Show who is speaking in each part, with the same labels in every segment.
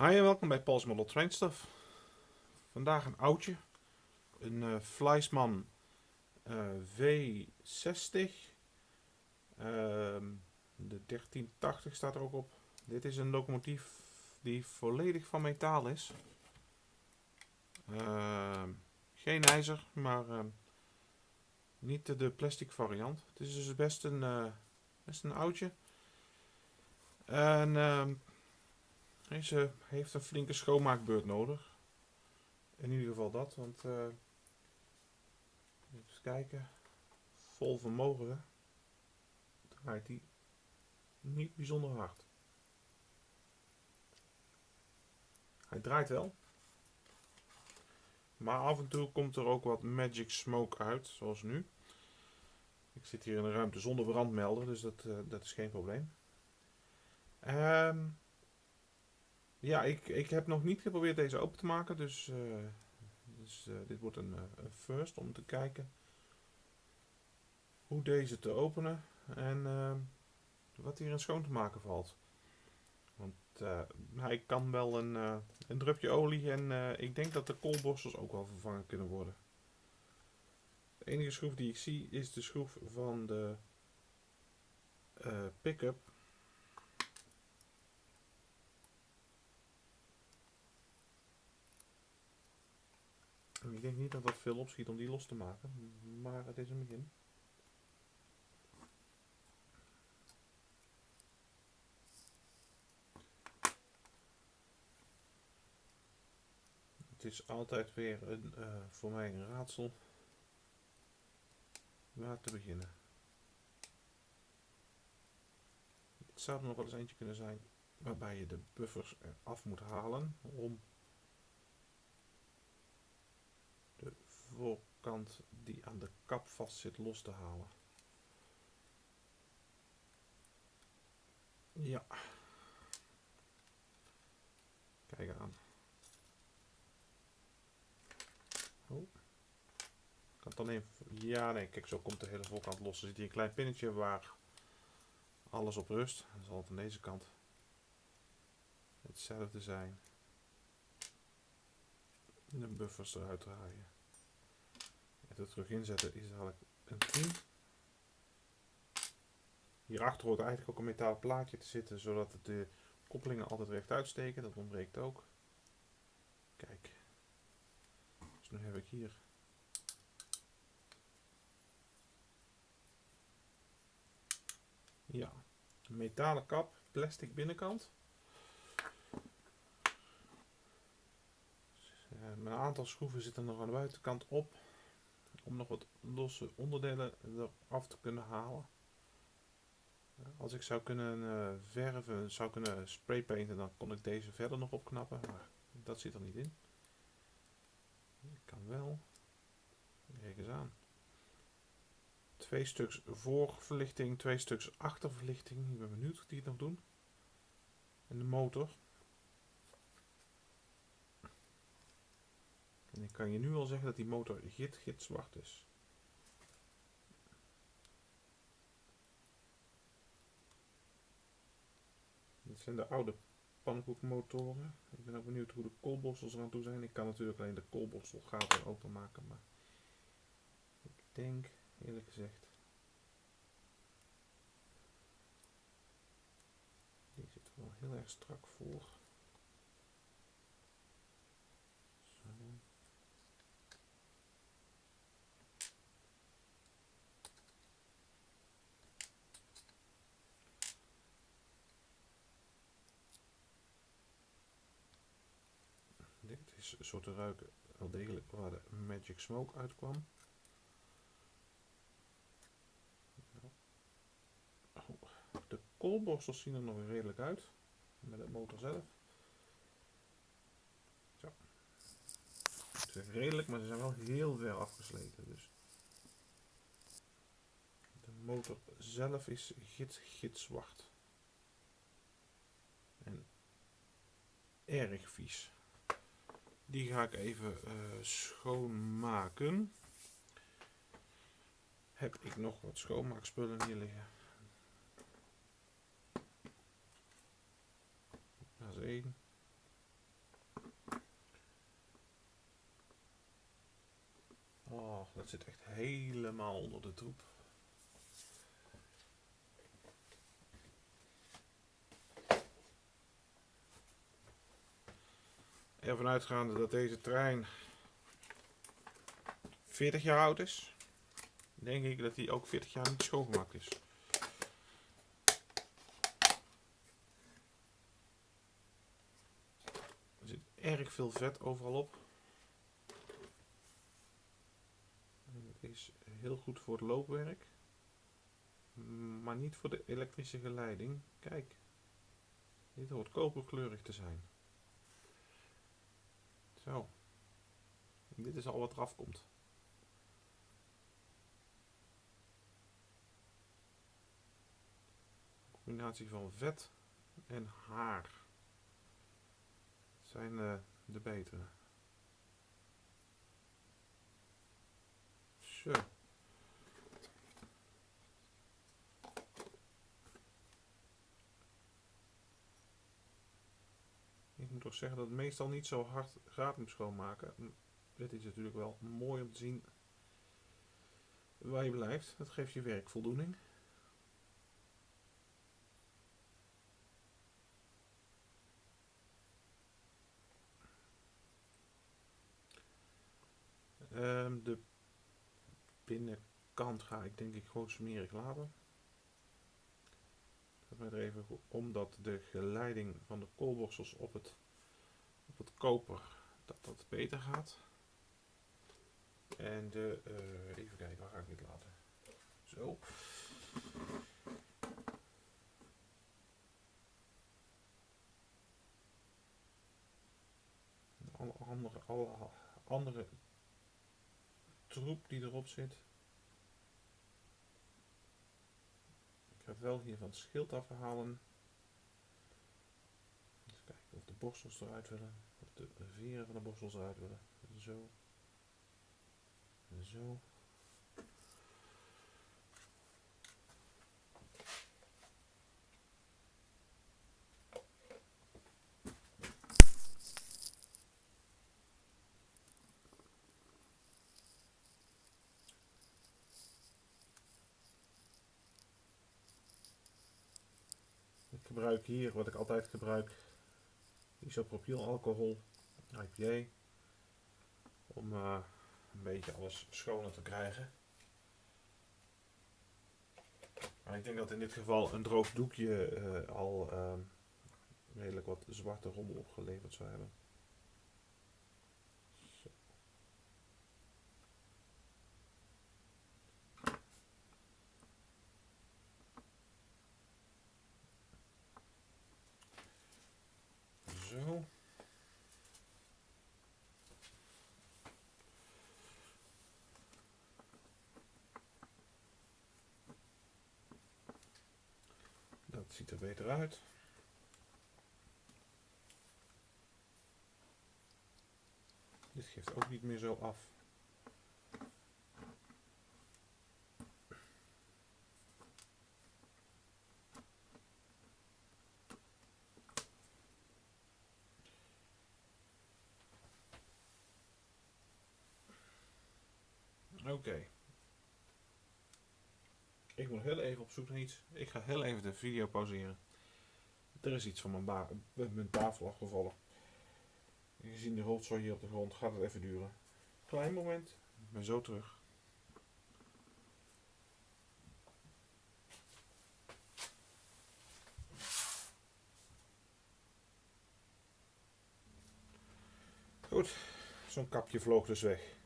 Speaker 1: Hi en welkom bij Paul's Model Train Stuff. Vandaag een oudje. Een uh, Fleisman uh, V60. Ehm, de 1380 staat er ook op. Dit is een locomotief die volledig van metaal is. Ehm, geen ijzer, maar ehm, niet de, plastic variant. Het is dus best een, uh, best een oudje. En deze heeft een flinke schoonmaakbeurt nodig. In ieder geval dat, want uh, even kijken. Vol vermogen draait hij niet bijzonder hard. Hij draait wel. Maar af en toe komt er ook wat magic smoke uit, zoals nu. Ik zit hier in een ruimte zonder brandmelder, dus dat, uh, dat is geen probleem. Um, ja, ik, ik heb nog niet geprobeerd deze open te maken, dus, uh, dus uh, dit wordt een, uh, een, first om te kijken hoe deze te openen en wat hier in schoon te maken valt. Want hij kan wel een, een drupje olie en ik denk dat de koolborstels ook wel vervangen kunnen worden. De enige schroef die ik zie is de schroef van de pick-up Ik denk niet dat dat veel opschiet om die los te maken, maar het is een begin. Het is altijd weer een, uh, voor mij een raadsel waar te beginnen. Het zou nog wel eens eentje kunnen zijn waarbij je de buffers eraf moet halen om voorkant die aan de kap vast zit los te halen. Ja. Kijk aan. Oh. Kan het alleen... Ja, nee, kijk, zo komt de hele voorkant los. Er zit hier een klein pinnetje waar alles op rust. Dan zal het aan deze kant hetzelfde zijn. De buffers eruit draaien het terug inzetten is dadelijk een 10. Hierachter hoort eigenlijk ook een metalen plaatje te zitten, zodat de koppelingen altijd recht uitsteken. Dat ontbreekt ook. Kijk. Dus nu heb ik hier Ja, metalen kap, plastic binnenkant. Uh, een aantal schroeven zitten nog aan de buitenkant op om nog wat losse onderdelen eraf te kunnen halen. Als ik zou kunnen uh, verven, zou kunnen spraypainten, dan kon ik deze verder nog opknappen, maar dat zit er niet in. Ik kan wel. Kijk eens aan. Twee stuks voorverlichting, twee stuks achterverlichting. Ik ben benieuwd hoe die het nog doen. En de motor. En ik kan je nu al zeggen dat die motor git, git zwart is. Dit zijn de oude pannenkoekmotoren. Ik ben ook benieuwd hoe de koolborstels eraan toe zijn. Ik kan natuurlijk alleen de koolborstelgaten openmaken, maar ik denk eerlijk gezegd die zit wel heel erg strak voor. Dit is zo te ruiken wel degelijk waar de Magic Smoke uitkwam. De koolborstels zien er nog redelijk uit. Met de motor zelf. Zo. Is redelijk, maar ze zijn wel heel ver afgesleten. Dus. De motor zelf is gitzwart. En erg vies. Die ga ik even uh, schoonmaken. Heb ik nog wat schoonmaakspullen hier liggen. Dat is één. Oh, dat zit echt helemaal onder de troep. Ervan uitgaande dat deze trein 40 jaar oud is, denk ik dat hij ook 40 jaar niet schoongemaakt is. Er zit erg veel vet overal op. Het is heel goed voor het loopwerk, maar niet voor de elektrische geleiding. Kijk, dit hoort koperkleurig te zijn. Zo. Dit is al wat eraf komt. combinatie van vet en haar zijn uh, de betere. Zo. Ik moet toch zeggen dat het meestal niet zo hard gaat om schoonmaken. Dit is natuurlijk wel mooi om te zien waar je blijft. Dat geeft je werk voldoening. Um, de binnenkant ga ik denk ik gewoon smerig laten. Dat even omdat de geleiding van de koolborstels op het, het koper dat dat beter gaat. En de, uh, even kijken, waar ga ik dit laten? Zo. Alle andere, alle andere troep die erop zit. Ik ga wel hier van het schild afhalen. Even kijken of de borstels eruit willen. De veren van de borstels eruit willen. Zo. Zo. gebruik hier wat ik altijd gebruik, isopropylalcohol, IPA, om uh, een beetje alles schoner te krijgen. Ik denk dat in dit geval een droog doekje uh, al uh, redelijk wat zwarte rommel opgeleverd zou hebben. Zo. Dat ziet er beter uit. Dit geeft ook niet meer zo af. Oké. Ik moet heel even op zoek naar iets. Ik ga heel even de video pauzeren. Er is iets van mijn, mijn tafel afgevallen. Gezien de rotzooi hier op de grond gaat het even duren. Klein moment. Ik ben zo terug. Goed, zo'n kapje vloog dus weg.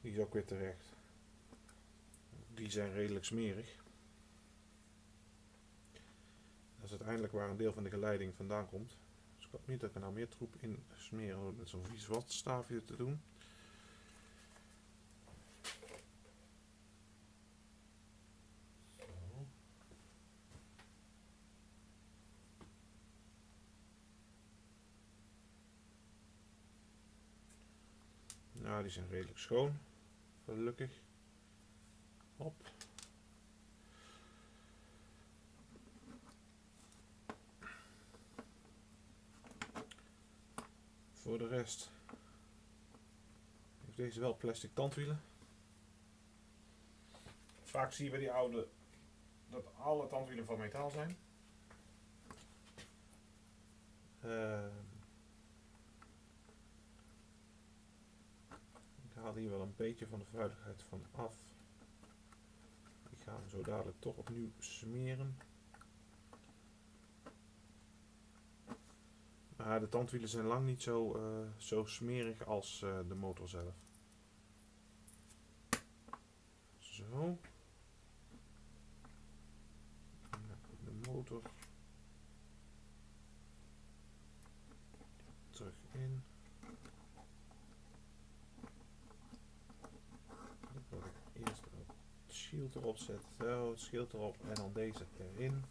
Speaker 1: Die is ook weer terecht. Die zijn redelijk smerig. Dat is uiteindelijk waar een deel van de geleiding vandaan komt. Dus ik hoop niet dat ik er nou meer troep in smeren met zo'n vies watstaafje te doen. Nou, die zijn redelijk schoon. Gelukkig. Op. Voor de rest heeft deze wel plastic tandwielen. Vaak zie je bij die oude dat alle tandwielen van metaal zijn. Ehm, ik haal hier wel een beetje van de vuiligheid van af. Ga hem zo dadelijk toch opnieuw smeren. Maar de tandwielen zijn lang niet zo, eh, zo smerig als eh, de motor zelf. Zo. De motor. Terug in. Ik wil eerst shield erop. Zo, het schild erop en dan deze erin.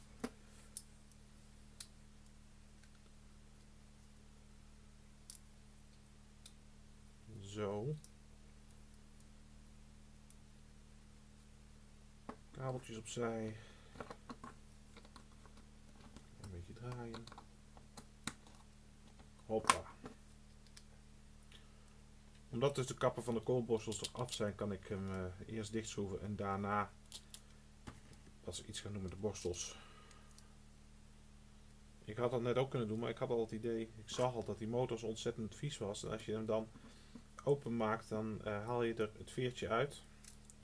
Speaker 1: Zo. Kabeltjes opzij. Een beetje draaien. Hoppa. Omdat dus de kappen van de koolborstels eraf zijn, kan ik hem uh, eerst dichtschroeven en daarna pas iets gaan doen met de borstels. Ik had dat net ook kunnen doen, maar ik had al het idee, ik zag al dat die motor zo ontzettend vies was. En als je hem dan open maakt, dan uh, haal je er het veertje uit.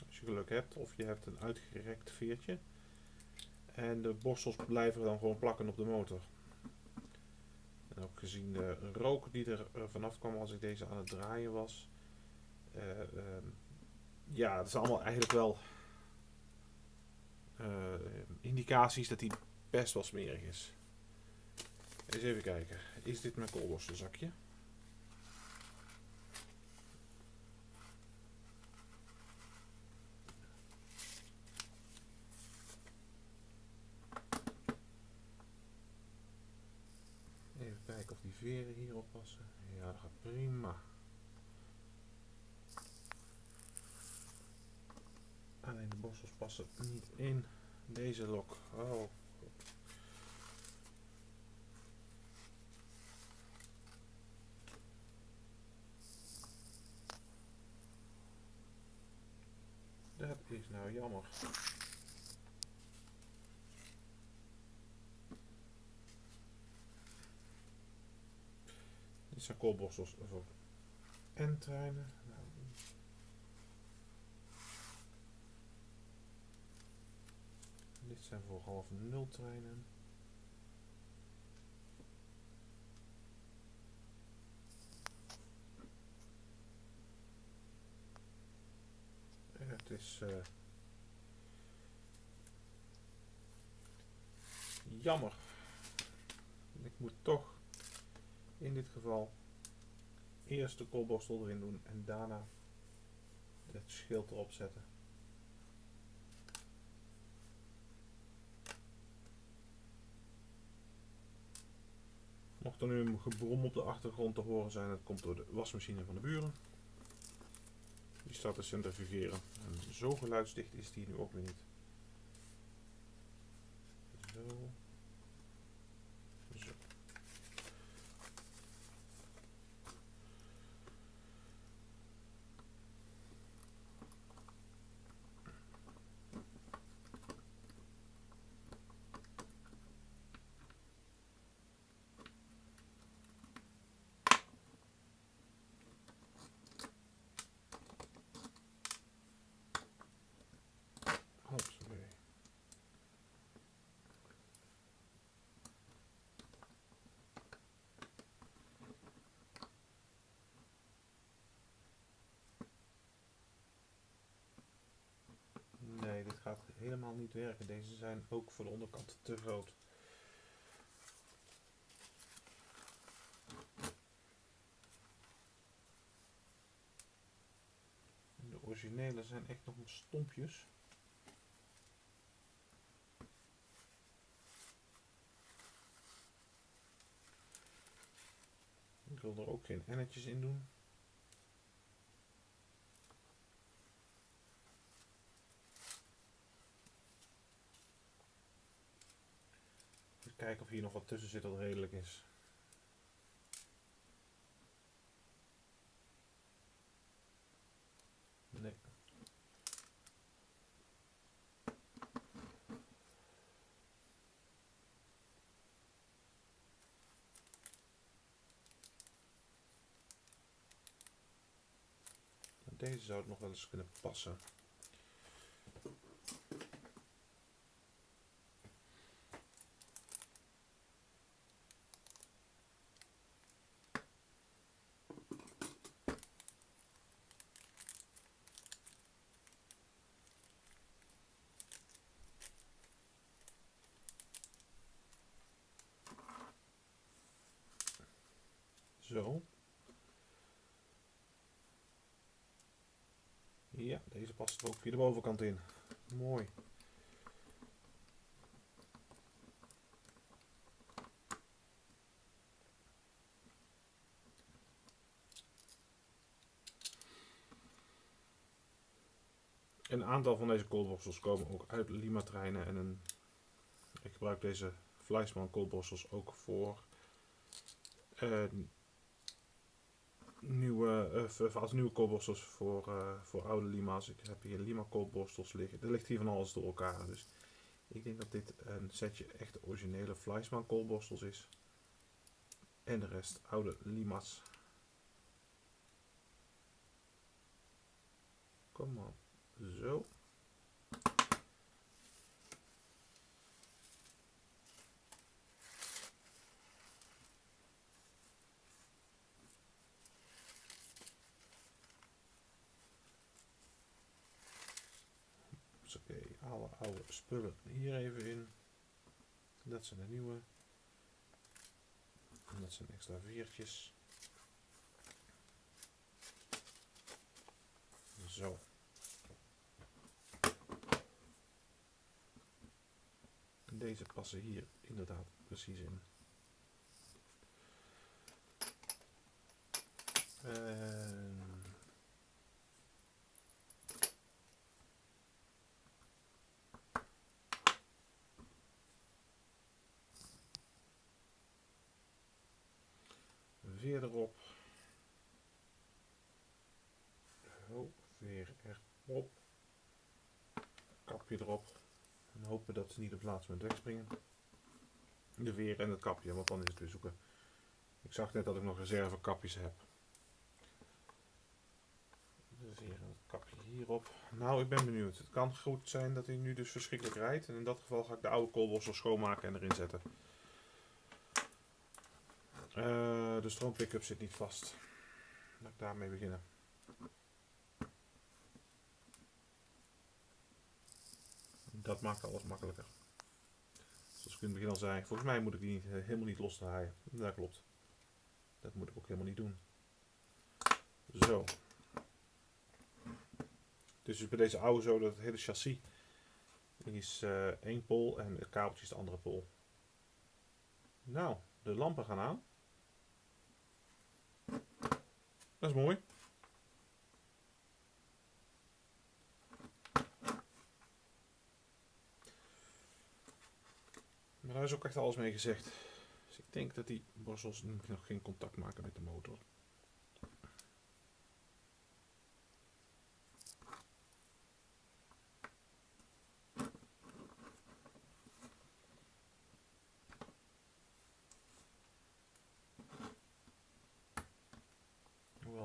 Speaker 1: Als je geluk hebt. Of je hebt een uitgerekt veertje. En de borstels blijven dan gewoon plakken op de motor. En ook gezien de rook die er vanaf kwam als ik deze aan het draaien was. Uh, uh, ja, dat is allemaal eigenlijk wel uh, indicaties dat hij best wel smerig is. Eens even kijken. Is dit mijn koolborstelzakje? veren hierop passen. Ja, dat gaat prima. Alleen de borstels passen niet in deze lok. Oh. Dat is nou jammer. Dit zijn koolborstels voor N-treinen. Nou, dit zijn voor half nul treinen. Het is uh, jammer. Ik moet toch in dit geval eerst de koolborstel erin doen en daarna het schild erop zetten. Mocht er nu een gebrom op de achtergrond te horen zijn, dat komt door de wasmachine van de buren. Die staat te centrifugeren. En zo geluidsdicht is die nu ook weer niet. Zo. gaat werken. Deze zijn ook voor de onderkant te groot. De originele zijn echt nog stompjes. Ik wil er ook geen ennetjes in doen. kijken of hier nog wat tussen zit dat redelijk is. Nee. Deze zou het nog wel eens kunnen passen. Ja, deze past er ook via de bovenkant in. Mooi. Een aantal van deze koolborstels komen ook uit Lima treinen en een, ik gebruik deze Fleischmann koolborstels ook voor uh, nieuwe, uh, als nieuwe koolborstels voor, uh, voor oude lima's. Ik heb hier lima koolborstels liggen. Er ligt hier van alles door elkaar. Dus ik denk dat dit een setje echte originele Fleischmann koolborstels is. En de rest oude lima's. Kom maar. Zo. Oké, alle oude spullen hier even in. Dat zijn de nieuwe. En dat zijn extra veertjes. Zo. Deze passen hier inderdaad precies in. En veer erop. Zo, veer erop. Kapje erop. En hopen dat ze niet op het laatste moment wegspringen. De veer en het kapje, want dan is het weer zoeken. Ik zag net dat ik nog reservekapjes heb. De veer en het kapje hierop. Nou, ik ben benieuwd. Het kan goed zijn dat hij nu dus verschrikkelijk rijdt. En in dat geval ga ik de oude koolborstel schoonmaken en erin zetten. Uh, de stroompick-up zit niet vast. Laat ik daarmee beginnen. Dat maakt alles makkelijker. Zoals ik in het begin al zei, volgens mij moet ik die uh, helemaal niet losdraaien. Dat klopt. Dat moet ik ook helemaal niet doen. Zo. Het is dus bij deze oude zo dat het hele chassis is uh, één pol en het kabeltje is de andere pol. Nou, de lampen gaan aan. Dat is mooi. Maar daar is ook echt alles mee gezegd. Dus ik denk dat die borstels nog geen contact maken met de motor.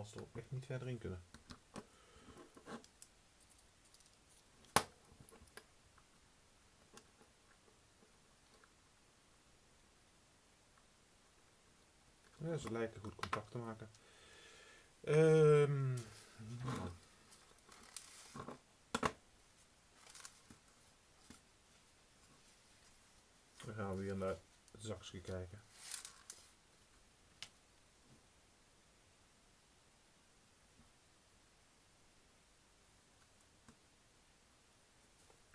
Speaker 1: Ze echt niet verder in kunnen. Ze lijken goed contact te maken. Um, Dan gaan we weer naar het zakje kijken.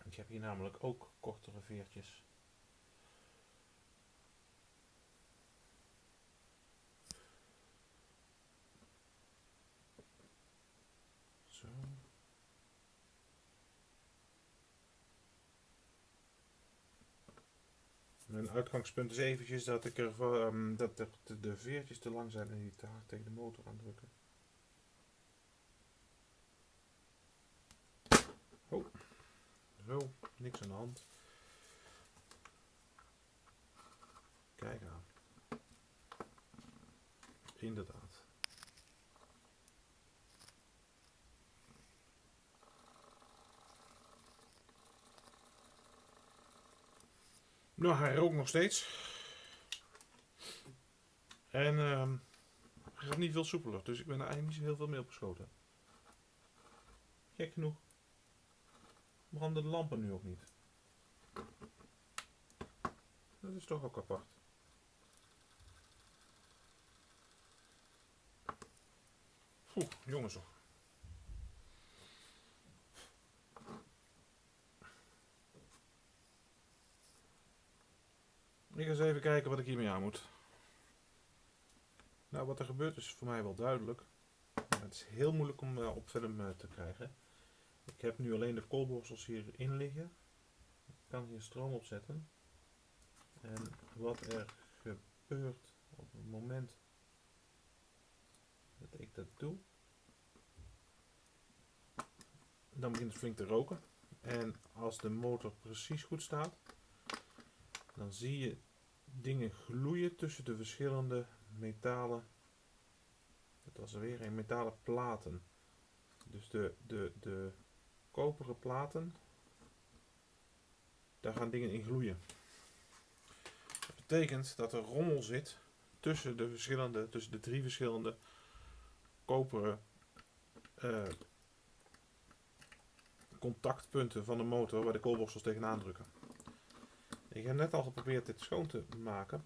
Speaker 1: Ik hier namelijk ook kortere veertjes. Mijn uitgangspunt is eventjes dat ik er um, dat de, de, veertjes te lang zijn en niet te hard tegen de motor aandrukken. Oh. Zo, Niks aan de hand. Kijk aan. Inderdaad. Nou, hij rookt nog steeds. En uh, hij gaat niet veel soepeler, dus ik ben er eigenlijk niet zo heel veel mee opgeschoten. Kijk genoeg. Branden de lampen nu ook niet. Dat is toch ook apart. Oeh, jongens toch. Ik ga eens even kijken wat ik hiermee aan moet. Nou, wat er gebeurt is voor mij wel duidelijk. Het is heel moeilijk om uh, op film uh, te krijgen. Ik heb nu alleen de koolborstels hierin liggen. Ik kan hier stroom opzetten. En wat er gebeurt op het moment dat ik dat doe, dan begint het flink te roken. En als de motor precies goed staat, dan zie je dingen gloeien tussen de verschillende metalen. Dat was er weer een metalen platen. Dus de, de, de koperen platen, daar gaan dingen in gloeien. Dat betekent dat er rommel zit tussen de verschillende, tussen de drie verschillende koperen uh, contactpunten van de motor waar de koolborstels tegenaan drukken. Ik heb net al geprobeerd dit schoon te maken.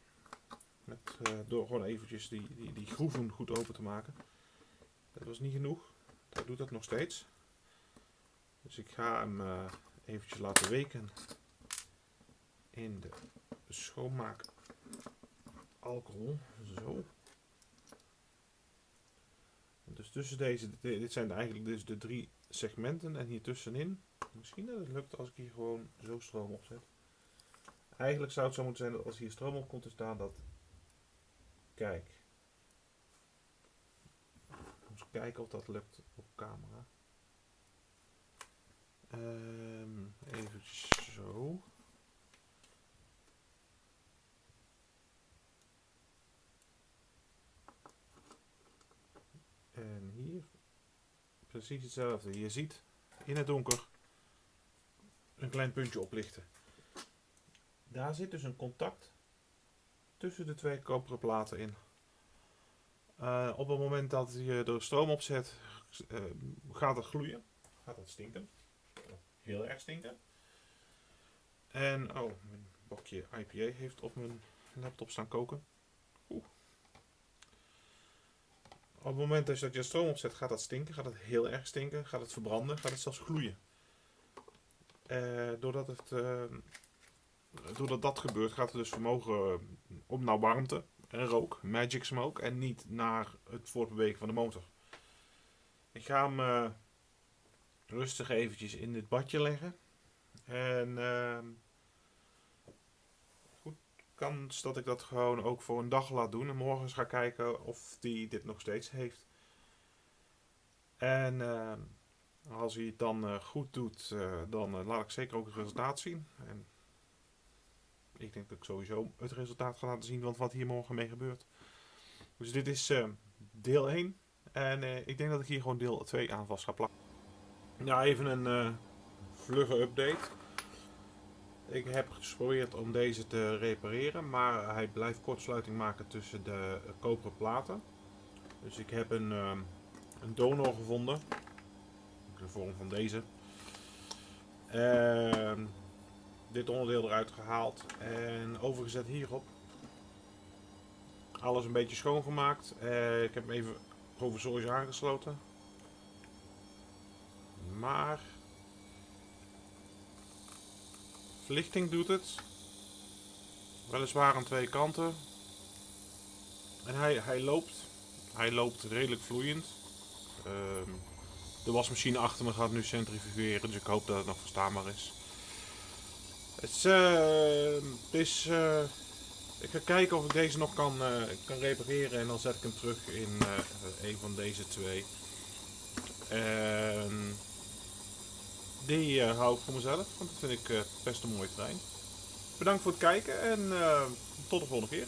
Speaker 1: Met, uh, door gewoon eventjes die, die, die groeven goed open te maken. Dat was niet genoeg. Dat doet dat nog steeds. Dus ik ga hem uh, eventjes laten weken in de schoonmaak alcohol. Zo. Dus tussen deze, dit zijn eigenlijk dus de drie segmenten en hier tussenin. Misschien dat het lukt als ik hier gewoon zo stroom opzet. Eigenlijk zou het zo moeten zijn dat als hier stroom op komt te staan dat... Kijk. Eens kijken of dat lukt op camera. Um, even zo. En hier precies hetzelfde. Je ziet in het donker een klein puntje oplichten. Daar zit dus een contact tussen de twee koperen platen in. Uh, op het moment dat je er stroom op zet, uh, gaat het gloeien. Gaat het stinken. Heel erg stinken. En, oh, mijn bakje IPA heeft op mijn laptop staan koken. Oeh. Op het moment dat je er stroom op zet, gaat dat stinken. Gaat het heel erg stinken. Gaat het verbranden. Gaat het zelfs gloeien. Uh, doordat het doordat dat gebeurt, gaat het dus vermogen eh, om naar warmte en rook, magic smoke, en niet naar het voortbewegen van de motor. Ik ga hem uh, rustig eventjes in dit badje leggen. En uh, goed, kans dat ik dat gewoon ook voor een dag laat doen. En morgen ga kijken of die dit nog steeds heeft. En uh, als hij het dan goed doet, dan laat ik zeker ook het resultaat zien. En ik denk dat ik sowieso het resultaat ga laten zien van wat hier morgen mee gebeurt. Dus dit is uh, deel 1. En ik denk dat ik hier gewoon deel 2 aan vast ga plakken. Ja, even een uh, vlugge update. Ik heb geprobeerd om deze te repareren, maar hij blijft kortsluiting maken tussen de koperen platen. Dus ik heb een, een donor gevonden. De vorm van deze. Ehm dit onderdeel eruit gehaald en overgezet hierop. Alles een beetje schoongemaakt. Uh, ik heb hem even provisorisch aangesloten. Maar verlichting doet het. Weliswaar aan twee kanten. En hij, hij loopt. Hij loopt redelijk vloeiend. Uh, de wasmachine achter me gaat nu centrifugeren, dus ik hoop dat het nog verstaanbaar is. Het is... Uh, ik ga kijken of ik deze nog kan, uh, kan repareren en dan zet ik hem terug in uh, een van deze twee. En die hou ik voor mezelf, want dat vind ik best een mooie trein. Bedankt voor het kijken en tot de volgende keer.